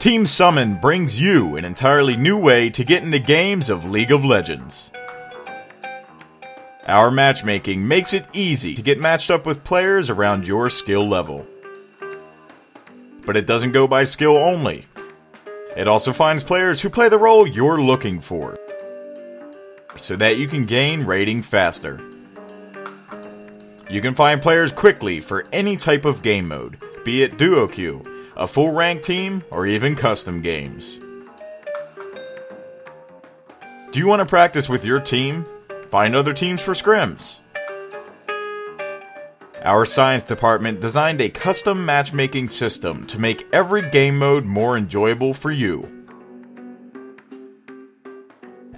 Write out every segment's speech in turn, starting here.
Team Summon brings you an entirely new way to get into games of League of Legends. Our matchmaking makes it easy to get matched up with players around your skill level. But it doesn't go by skill only. It also finds players who play the role you're looking for, so that you can gain rating faster. You can find players quickly for any type of game mode, be it duo queue, a full rank team, or even custom games. Do you want to practice with your team? Find other teams for scrims. Our science department designed a custom matchmaking system to make every game mode more enjoyable for you.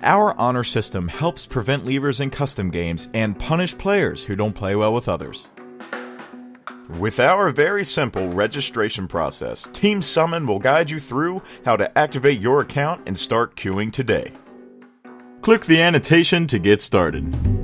Our honor system helps prevent leavers in custom games and punish players who don't play well with others. With our very simple registration process, Team Summon will guide you through how to activate your account and start queuing today. Click the annotation to get started.